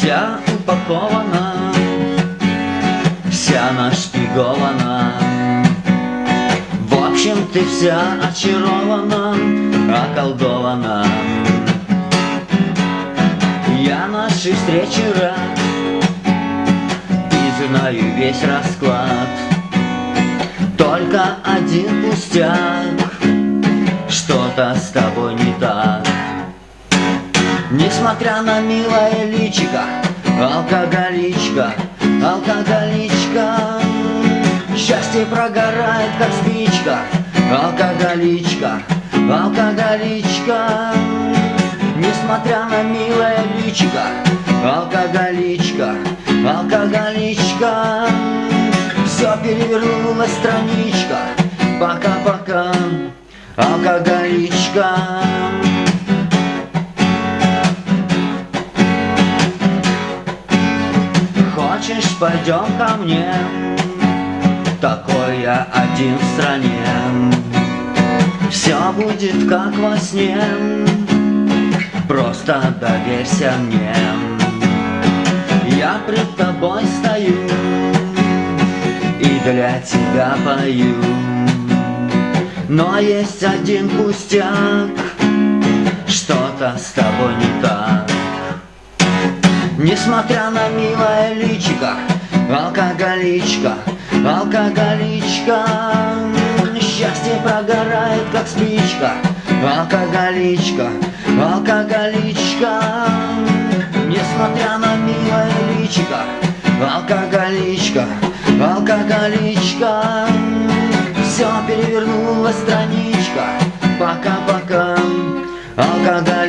Вся упакована, вся нашпигована. В общем, ты вся очарована, околдована. Я нашей встречи рад И знаю весь расклад. Только один пустяк Что-то с тобой не так Несмотря на милое личико Алкоголичка, алкоголичка. Счастье прогорает, как спичка Алкоголичка, алкоголичка. Несмотря на милое личико Алкоголичка, алкоголичка. Все перевернулась страничка Пока-пока, алкоголичка Хочешь, пойдем ко мне. Такой я один в стране. Все будет как во сне. Просто доверься мне. Я пред тобой стою И для тебя пою. Но есть один пустяк Несмотря на милое личико Алкоголичка, алкоголичка Счастье прогорает, как спичка. Алкоголичка, алкоголичка. Несмотря на милое личико Алкоголичка, алкоголичка. Все перевернула страничка. Пока-пока, алкоголичка